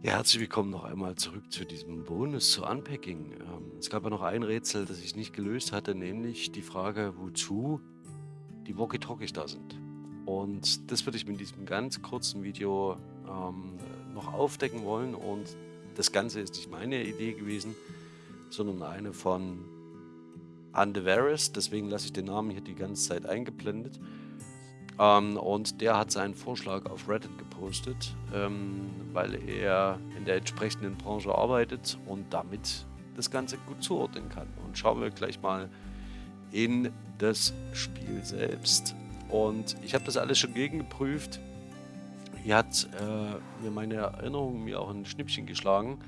Ja, herzlich willkommen noch einmal zurück zu diesem Bonus zu Unpacking. Ähm, es gab ja noch ein Rätsel, das ich nicht gelöst hatte, nämlich die Frage, wozu die Walkie-Talkies da sind. Und das würde ich mit diesem ganz kurzen Video ähm, noch aufdecken wollen. Und das Ganze ist nicht meine Idee gewesen, sondern eine von Andevaris. Deswegen lasse ich den Namen hier die ganze Zeit eingeblendet. Ähm, und der hat seinen Vorschlag auf Reddit gepostet, ähm, weil er in der entsprechenden Branche arbeitet und damit das Ganze gut zuordnen kann. Und schauen wir gleich mal in das Spiel selbst. Und ich habe das alles schon gegengeprüft. Hier hat äh, mir meine Erinnerung mir auch ein Schnippchen geschlagen.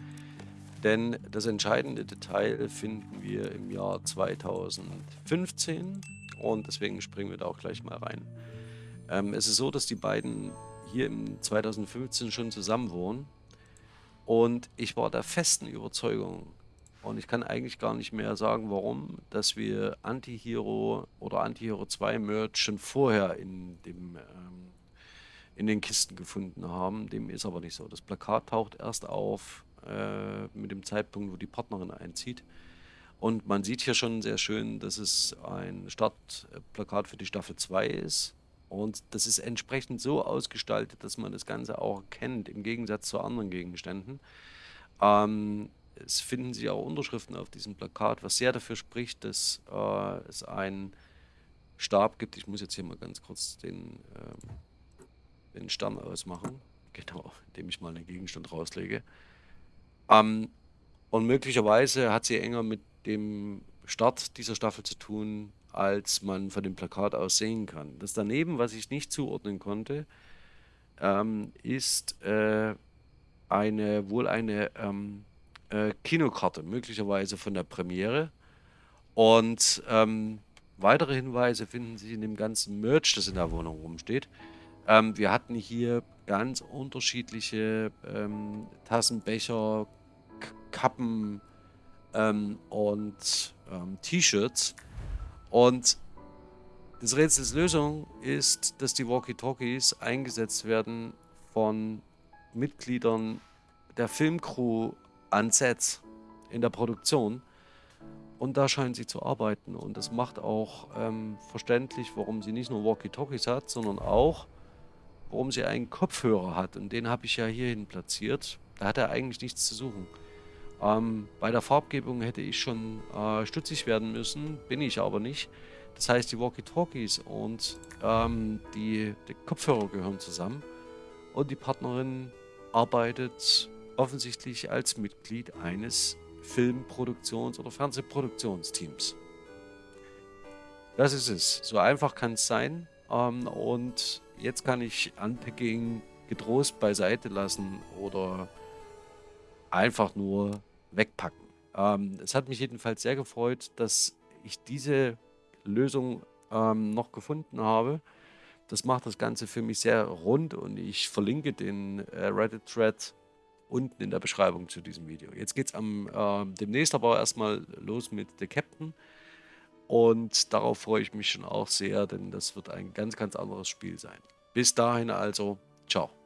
Denn das entscheidende Detail finden wir im Jahr 2015 und deswegen springen wir da auch gleich mal rein. Ähm, es ist so, dass die beiden hier im 2015 schon zusammen wohnen. Und ich war der festen Überzeugung, und ich kann eigentlich gar nicht mehr sagen, warum, dass wir Anti-Hero oder Anti-Hero 2 Merch schon vorher in, dem, ähm, in den Kisten gefunden haben. Dem ist aber nicht so. Das Plakat taucht erst auf äh, mit dem Zeitpunkt, wo die Partnerin einzieht. Und man sieht hier schon sehr schön, dass es ein Startplakat für die Staffel 2 ist. Und das ist entsprechend so ausgestaltet, dass man das Ganze auch kennt, im Gegensatz zu anderen Gegenständen. Ähm, es finden sich auch Unterschriften auf diesem Plakat, was sehr dafür spricht, dass äh, es einen Stab gibt. Ich muss jetzt hier mal ganz kurz den, ähm, den Stern ausmachen, genau, indem ich mal einen Gegenstand rauslege. Ähm, und möglicherweise hat sie enger mit dem Start dieser Staffel zu tun, als man von dem Plakat aus sehen kann. Das daneben, was ich nicht zuordnen konnte, ähm, ist äh, eine, wohl eine ähm, äh, Kinokarte, möglicherweise von der Premiere. Und ähm, weitere Hinweise finden sich in dem ganzen Merch, das in der Wohnung rumsteht. Ähm, wir hatten hier ganz unterschiedliche ähm, Tassen, Becher, Kappen ähm, und T-Shirts. Und das Rätsels Lösung ist, dass die Walkie-Talkies eingesetzt werden von Mitgliedern der Filmcrew an Sets in der Produktion. Und da scheinen sie zu arbeiten. Und das macht auch ähm, verständlich, warum sie nicht nur Walkie-Talkies hat, sondern auch, warum sie einen Kopfhörer hat. Und den habe ich ja hierhin platziert. Da hat er eigentlich nichts zu suchen. Ähm, bei der Farbgebung hätte ich schon äh, stutzig werden müssen, bin ich aber nicht. Das heißt, die Walkie-Talkies und ähm, die, die Kopfhörer gehören zusammen. Und die Partnerin arbeitet offensichtlich als Mitglied eines Filmproduktions- oder Fernsehproduktionsteams. Das ist es. So einfach kann es sein. Ähm, und jetzt kann ich Unpacking getrost beiseite lassen oder einfach nur wegpacken. Ähm, es hat mich jedenfalls sehr gefreut, dass ich diese Lösung ähm, noch gefunden habe. Das macht das Ganze für mich sehr rund und ich verlinke den äh, Reddit-Thread unten in der Beschreibung zu diesem Video. Jetzt geht es äh, demnächst aber erstmal los mit The Captain. Und darauf freue ich mich schon auch sehr, denn das wird ein ganz, ganz anderes Spiel sein. Bis dahin also, ciao.